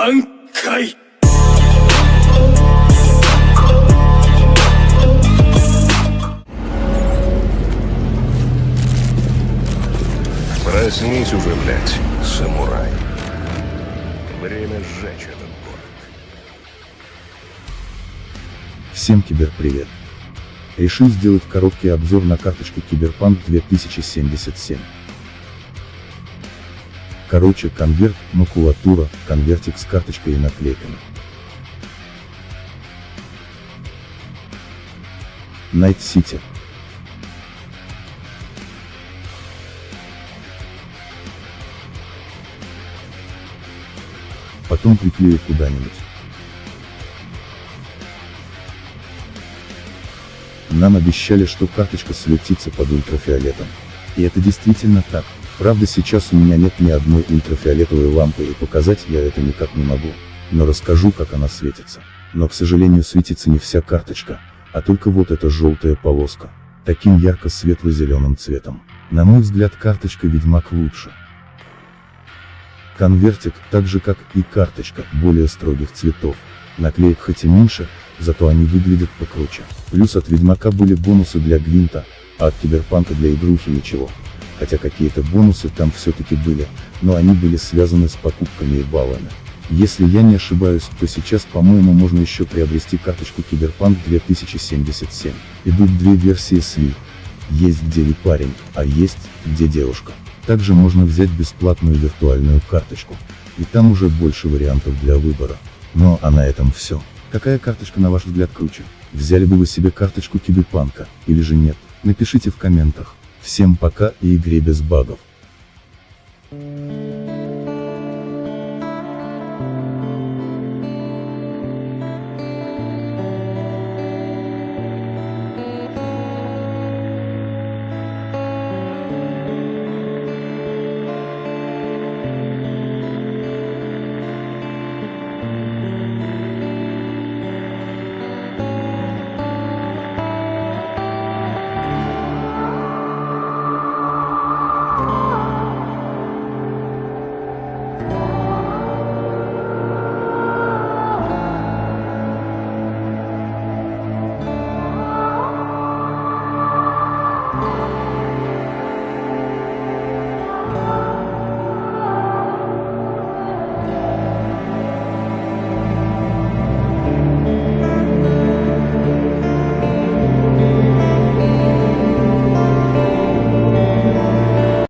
挽回 Проснись уже, блядь, самурай. Время сжечь этот город. Всем киберпривет. Решил сделать короткий обзор на карточку Киберпанк 2077. Короче, конверт, макулатура, конвертик с карточкой и наклейками. Night City. Потом приклею куда-нибудь. Нам обещали, что карточка светится под ультрафиолетом. И это действительно так. Правда сейчас у меня нет ни одной ультрафиолетовой лампы и показать я это никак не могу. Но расскажу как она светится. Но к сожалению светится не вся карточка, а только вот эта желтая полоска. Таким ярко-светло-зеленым цветом. На мой взгляд карточка Ведьмак лучше. Конвертик, так же как и карточка, более строгих цветов. Наклеек хоть и меньше, зато они выглядят покруче. Плюс от Ведьмака были бонусы для Гвинта, а от Киберпанка для игрухи ничего. Хотя какие-то бонусы там все-таки были, но они были связаны с покупками и баллами. Если я не ошибаюсь, то сейчас, по-моему, можно еще приобрести карточку Киберпанк 2077. Идут две версии с Wii. Есть где и парень, а есть, где девушка. Также можно взять бесплатную виртуальную карточку. И там уже больше вариантов для выбора. Ну а на этом все. Какая карточка на ваш взгляд круче? Взяли бы вы себе карточку Киберпанка, или же нет? Напишите в комментах. Всем пока и игре без багов. Lord.